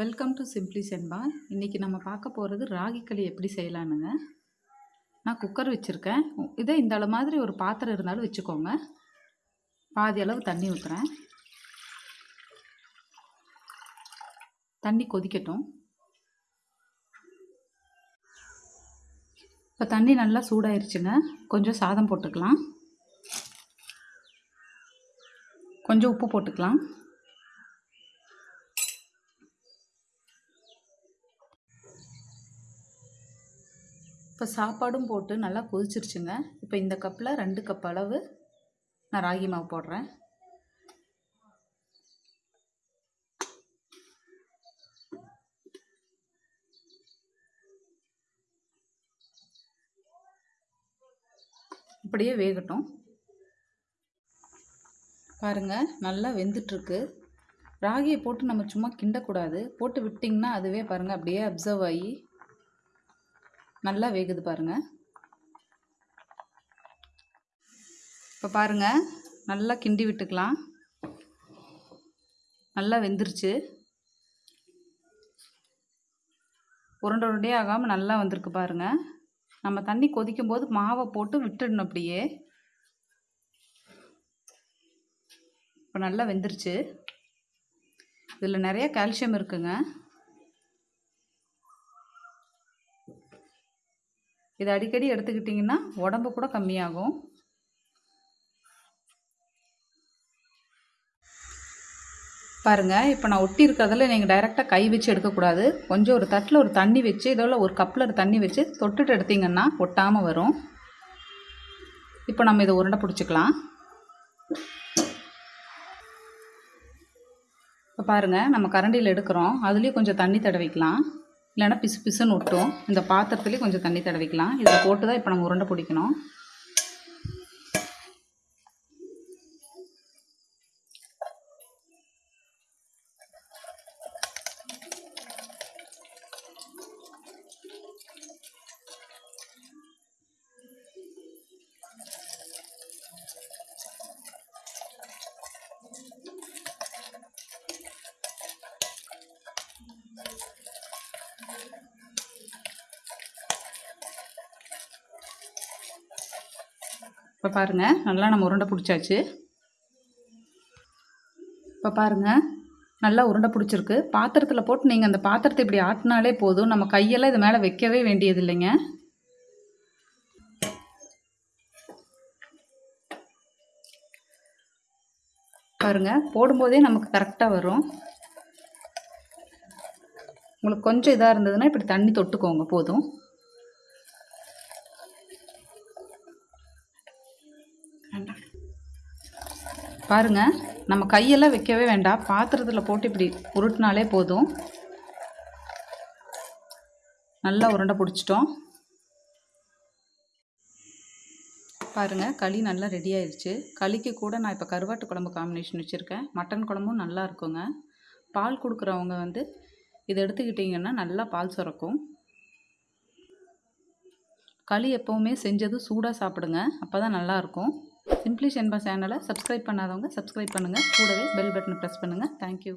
Welcome to simply சென்பா இன்றைக்கி நம்ம பார்க்க போகிறது ராகி களி எப்படி செய்யலானுங்க நான் குக்கர் வச்சுருக்கேன். இதே இந்த அளவு மாதிரி ஒரு பாத்திரம் இருந்தாலும் வச்சுக்கோங்க. பாதி அளவு தண்ணி ஊற்றுறேன் தண்ணி கொதிக்கட்டும். இப்போ தண்ணி நல்லா சூடாயிருச்சுங்க. கொஞ்சம் சாதம் போட்டுக்கலாம். கொஞ்சம் உப்பு போட்டுக்கலாம். இப்போ சாப்பாடும் போட்டு நல்லா கொதிச்சிருச்சுங்க. இப்போ இந்த கப்பில் ரெண்டு கப் அளவு நான் ராகி மாவு போடுறேன். இப்படியே வேகட்டும். பாருங்கள் நல்லா வெந்துட்டுருக்கு. ராகியை போட்டு நம்ம சும்மா கிண்டக்கூடாது. போட்டு விட்டிங்கன்னா அதுவே பாருங்கள் அப்படியே அப்சர்வ் ஆகி நல்லா வேகுது பாருங்கள் இப்போ பாருங்கள் நல்லா கிண்டி விட்டுக்கலாம். நல்லா வெந்துருச்சு. உருண்டை உருண்டையே ஆகாமல் நல்லா வந்திருக்கு பாருங்கள் நம்ம தண்ணி கொதிக்கும் போது மாவை போட்டு விட்டுடணும் அப்படியே. இப்போ நல்லா வெந்துருச்சு. இதில் நிறைய கால்சியம் இருக்குங்க. இது அடிக்கடி எடுத்துக்கிட்டிங்கன்னா உடம்பு கூட கம்மியாகும். பாருங்கள் இப்போ நான் ஒட்டி இருக்கிறதில் நீங்கள் டைரெக்டாக கை வச்சு எடுக்கக்கூடாது. கொஞ்சம் ஒரு தட்டில் ஒரு தண்ணி வச்சு இதோட ஒரு கப்பில் ஒரு தண்ணி வச்சு தொட்டுட்டு எடுத்திங்கன்னா ஒட்டாமல் வரும். இப்போ நம்ம இதை உருண்டை பிடிச்சிக்கலாம். இப்போ பாருங்கள் நம்ம கரண்டியில் எடுக்கிறோம். அதுலேயும் கொஞ்சம் தண்ணி தடவிக்கலாம். இல்லைன்னா பிசு பிசுன்னு ஒட்டும். இந்த பாத்திரத்துலேயே கொஞ்சம் தண்ணி தடவிக்கலாம். இதில் போட்டு தான் இப்போ நம்ம உருண்டை பிடிக்கணும். இப்போ பாருங்கள் நல்லா நம்ம உருண்டை பிடிச்சாச்சு. இப்போ பாருங்கள் நல்லா உருண்டை பிடிச்சிருக்கு. பாத்திரத்தில் போட்டு நீங்கள் அந்த பாத்திரத்தை இப்படி ஆட்டினாலே போதும். நம்ம கையெல்லாம் இது மேலே வைக்கவே வேண்டியது இல்லைங்க பாருங்கள் போடும்போதே நமக்கு கரெக்டாக வரும். உங்களுக்கு கொஞ்சம் இதாக இருந்ததுன்னா இப்படி தண்ணி தொட்டுக்கோங்க போதும். பாருங்கள் நம்ம கையெல்லாம் வைக்கவே வேண்டாம். பாத்திரத்தில் போட்டு இப்படி உருட்டினாலே போதும். நல்லா உருண்டை பிடிச்சிட்டோம். பாருங்கள் களி நல்லா ரெடி ஆயிடுச்சு களிக்கு கூட நான் இப்போ கருவாட்டு குழம்பு காம்பினேஷன் வச்சுருக்கேன். மட்டன் குழம்பும் நல்லா இருக்குங்க. பால் கொடுக்குறவங்க வந்து இதை எடுத்துக்கிட்டிங்கன்னா நல்லா பால் சுரக்கும். களி எப்போவுமே செஞ்சது சூடாக சாப்பிடுங்க அப்போ தான் நல்லாயிருக்கும். சிம்ப்ளி ஷென்பா சேனலை சப்ஸ்கிரைப் பண்ணாதவங்க சப்ஸ்கிரைப் பண்ணுங்கள் கூடவே பெல் பட்டனை ப்ரெஸ் பண்ணுங்கள் தேங்க்யூ